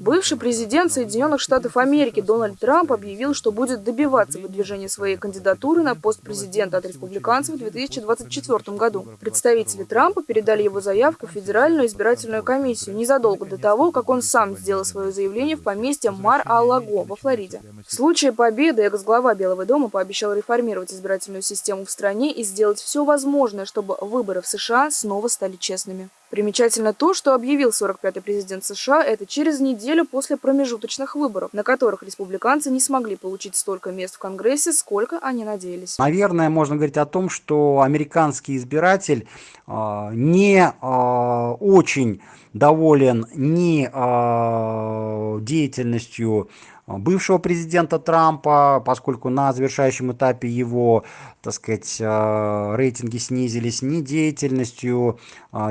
Бывший президент Соединенных Штатов Америки Дональд Трамп объявил, что будет добиваться выдвижения своей кандидатуры на пост президента от республиканцев в 2024 году. Представители Трампа передали его заявку в Федеральную избирательную комиссию незадолго до того, как он сам сделал свое заявление в поместье Мар-а-Лаго во Флориде. В случае победы экс-глава Белого дома пообещал реформировать избирательную систему в стране и сделать все возможное, чтобы выборы в США снова стали честными. Примечательно то, что объявил 45-й президент США это через неделю после промежуточных выборов, на которых республиканцы не смогли получить столько мест в Конгрессе, сколько они надеялись. Наверное, можно говорить о том, что американский избиратель э, не э, очень доволен ни э, деятельностью бывшего президента Трампа, поскольку на завершающем этапе его, так сказать, рейтинги снизились, ни деятельностью,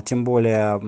тем более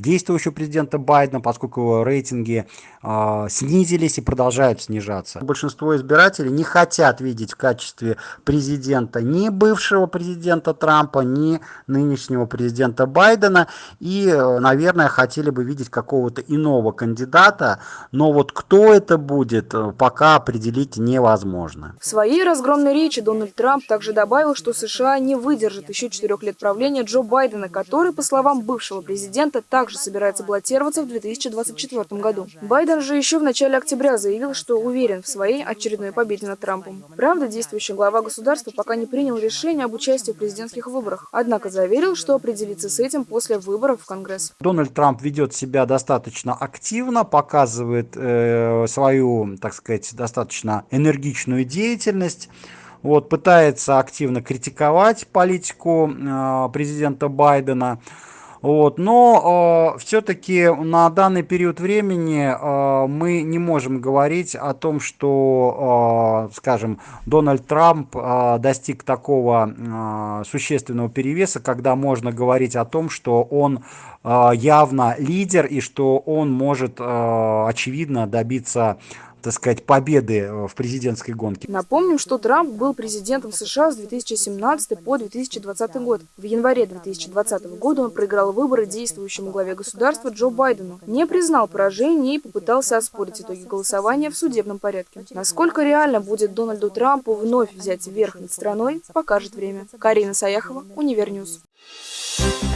действующего президента Байдена, поскольку рейтинги э, снизились и продолжают снижаться. Большинство избирателей не хотят видеть в качестве президента ни бывшего президента Трампа, ни нынешнего президента Байдена. И, наверное, хотели бы видеть какого-то иного кандидата. Но вот кто это будет, э, пока определить невозможно. В своей разгромной речи Дональд Трамп также добавил, что США не выдержит еще четырех лет правления Джо Байдена, который, по словам бывшего президента также собирается баллотироваться в 2024 году. Байден же еще в начале октября заявил, что уверен в своей очередной победе над Трампом. Правда, действующий глава государства пока не принял решение об участии в президентских выборах, однако заверил, что определится с этим после выборов в Конгресс. Дональд Трамп ведет себя достаточно активно, показывает э, свою, так сказать, достаточно энергичную деятельность вот, пытается активно критиковать политику э, президента Байдена. Вот, но э, все-таки на данный период времени э, мы не можем говорить о том, что, э, скажем, Дональд Трамп э, достиг такого э, существенного перевеса, когда можно говорить о том, что он э, явно лидер и что он может, э, очевидно, добиться так сказать, победы э, в президентской гонке. Напомним, что Трамп был президентом США с 2017 по 2020 год. В январе 2020 года он проиграл выборы действующему главе государства Джо Байдену, не признал поражение и попытался оспорить итоги голосования в судебном порядке. Насколько реально будет Дональду Трампу вновь взять верх над страной, покажет время. Карина Саяхова, Univer News. Thank.